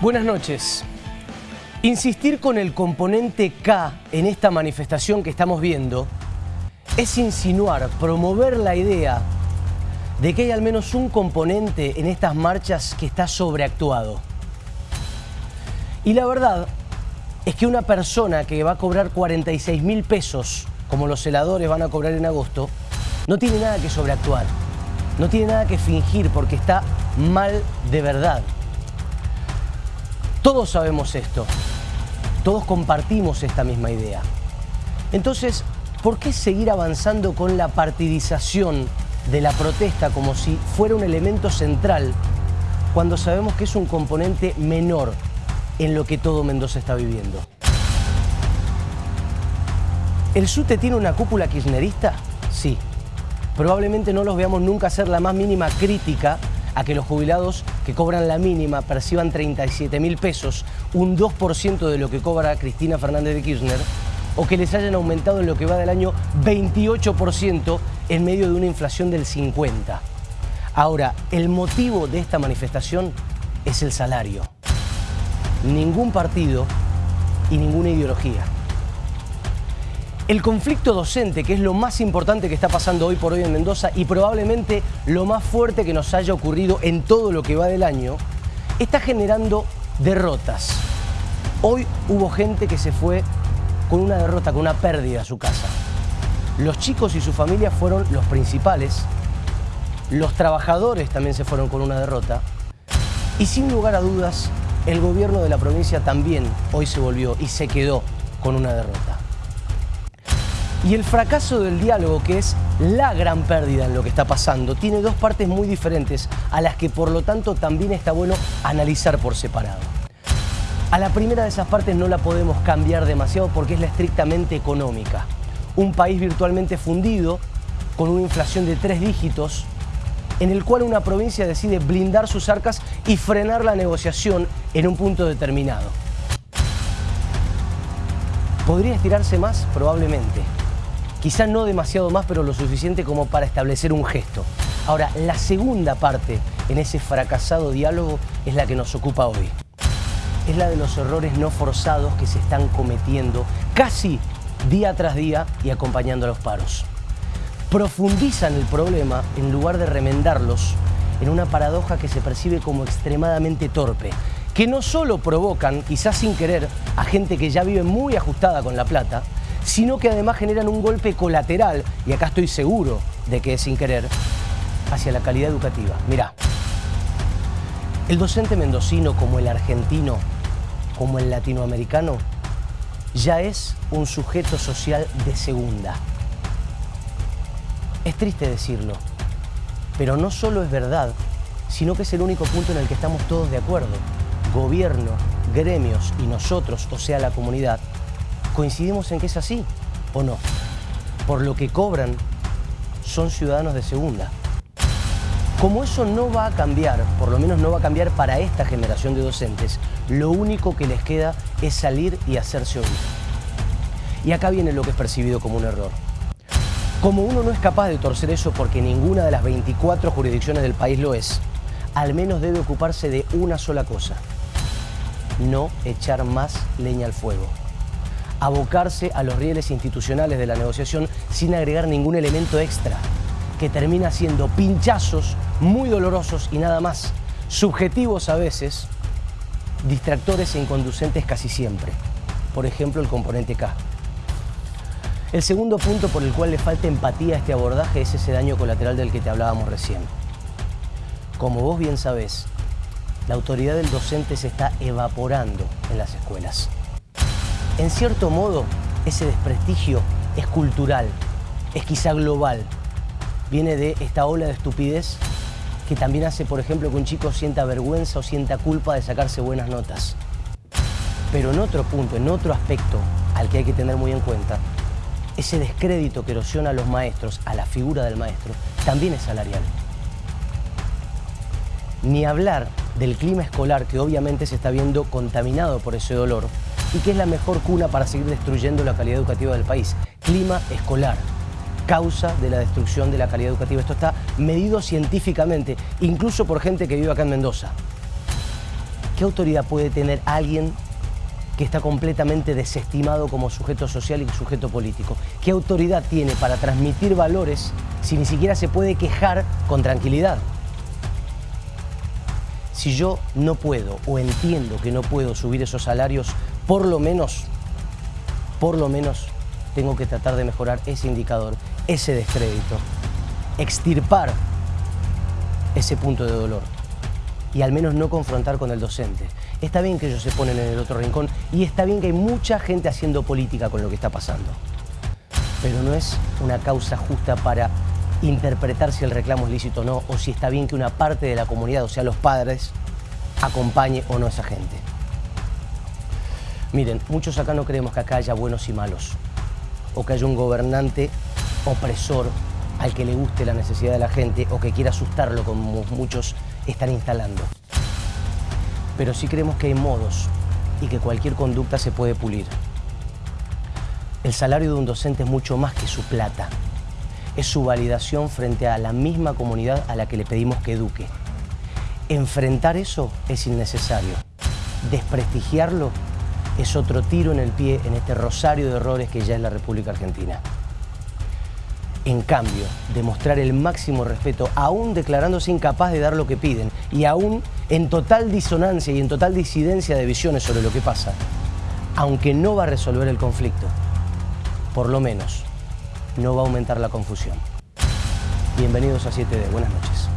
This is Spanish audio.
Buenas noches. Insistir con el componente K en esta manifestación que estamos viendo es insinuar, promover la idea de que hay al menos un componente en estas marchas que está sobreactuado. Y la verdad es que una persona que va a cobrar 46 mil pesos, como los celadores van a cobrar en agosto, no tiene nada que sobreactuar, no tiene nada que fingir porque está mal de verdad. Todos sabemos esto, todos compartimos esta misma idea. Entonces, ¿por qué seguir avanzando con la partidización de la protesta como si fuera un elemento central cuando sabemos que es un componente menor en lo que todo Mendoza está viviendo? ¿El SUTE tiene una cúpula kirchnerista? Sí. Probablemente no los veamos nunca hacer la más mínima crítica a que los jubilados que cobran la mínima perciban 37 mil pesos, un 2% de lo que cobra Cristina Fernández de Kirchner, o que les hayan aumentado en lo que va del año 28% en medio de una inflación del 50%. Ahora, el motivo de esta manifestación es el salario. Ningún partido y ninguna ideología. El conflicto docente, que es lo más importante que está pasando hoy por hoy en Mendoza y probablemente lo más fuerte que nos haya ocurrido en todo lo que va del año, está generando derrotas. Hoy hubo gente que se fue con una derrota, con una pérdida a su casa. Los chicos y su familia fueron los principales, los trabajadores también se fueron con una derrota y sin lugar a dudas el gobierno de la provincia también hoy se volvió y se quedó con una derrota. Y el fracaso del diálogo, que es la gran pérdida en lo que está pasando, tiene dos partes muy diferentes a las que por lo tanto también está bueno analizar por separado. A la primera de esas partes no la podemos cambiar demasiado porque es la estrictamente económica. Un país virtualmente fundido, con una inflación de tres dígitos, en el cual una provincia decide blindar sus arcas y frenar la negociación en un punto determinado. ¿Podría estirarse más? Probablemente. Quizá no demasiado más, pero lo suficiente como para establecer un gesto. Ahora, la segunda parte en ese fracasado diálogo es la que nos ocupa hoy. Es la de los errores no forzados que se están cometiendo casi día tras día y acompañando a los paros. Profundizan el problema en lugar de remendarlos en una paradoja que se percibe como extremadamente torpe, que no solo provocan, quizás sin querer, a gente que ya vive muy ajustada con la plata, sino que además generan un golpe colateral, y acá estoy seguro de que es sin querer, hacia la calidad educativa. Mirá, el docente mendocino como el argentino, como el latinoamericano, ya es un sujeto social de segunda. Es triste decirlo, pero no solo es verdad, sino que es el único punto en el que estamos todos de acuerdo. Gobierno, gremios y nosotros, o sea la comunidad, ¿Coincidimos en que es así o no? Por lo que cobran, son ciudadanos de segunda. Como eso no va a cambiar, por lo menos no va a cambiar para esta generación de docentes, lo único que les queda es salir y hacerse oír. Y acá viene lo que es percibido como un error. Como uno no es capaz de torcer eso porque ninguna de las 24 jurisdicciones del país lo es, al menos debe ocuparse de una sola cosa, no echar más leña al fuego abocarse a los rieles institucionales de la negociación sin agregar ningún elemento extra, que termina siendo pinchazos muy dolorosos y nada más, subjetivos a veces, distractores e inconducentes casi siempre. Por ejemplo, el componente K. El segundo punto por el cual le falta empatía a este abordaje es ese daño colateral del que te hablábamos recién. Como vos bien sabés, la autoridad del docente se está evaporando en las escuelas. En cierto modo, ese desprestigio es cultural, es quizá global. Viene de esta ola de estupidez que también hace, por ejemplo, que un chico sienta vergüenza o sienta culpa de sacarse buenas notas. Pero en otro punto, en otro aspecto al que hay que tener muy en cuenta, ese descrédito que erosiona a los maestros, a la figura del maestro, también es salarial. Ni hablar del clima escolar que obviamente se está viendo contaminado por ese dolor, y que es la mejor cuna para seguir destruyendo la calidad educativa del país. Clima escolar, causa de la destrucción de la calidad educativa. Esto está medido científicamente, incluso por gente que vive acá en Mendoza. ¿Qué autoridad puede tener alguien que está completamente desestimado como sujeto social y sujeto político? ¿Qué autoridad tiene para transmitir valores si ni siquiera se puede quejar con tranquilidad? Si yo no puedo o entiendo que no puedo subir esos salarios, por lo menos, por lo menos tengo que tratar de mejorar ese indicador, ese descrédito, extirpar ese punto de dolor y al menos no confrontar con el docente. Está bien que ellos se ponen en el otro rincón y está bien que hay mucha gente haciendo política con lo que está pasando. Pero no es una causa justa para interpretar si el reclamo es lícito o no, o si está bien que una parte de la comunidad, o sea, los padres, acompañe o no a esa gente. Miren, muchos acá no creemos que acá haya buenos y malos, o que haya un gobernante opresor al que le guste la necesidad de la gente o que quiera asustarlo como muchos están instalando. Pero sí creemos que hay modos y que cualquier conducta se puede pulir. El salario de un docente es mucho más que su plata. Es su validación frente a la misma comunidad a la que le pedimos que eduque. Enfrentar eso es innecesario. Desprestigiarlo es otro tiro en el pie en este rosario de errores que ya es la República Argentina. En cambio, demostrar el máximo respeto, aún declarándose incapaz de dar lo que piden y aún en total disonancia y en total disidencia de visiones sobre lo que pasa, aunque no va a resolver el conflicto, por lo menos no va a aumentar la confusión. Bienvenidos a 7D, buenas noches.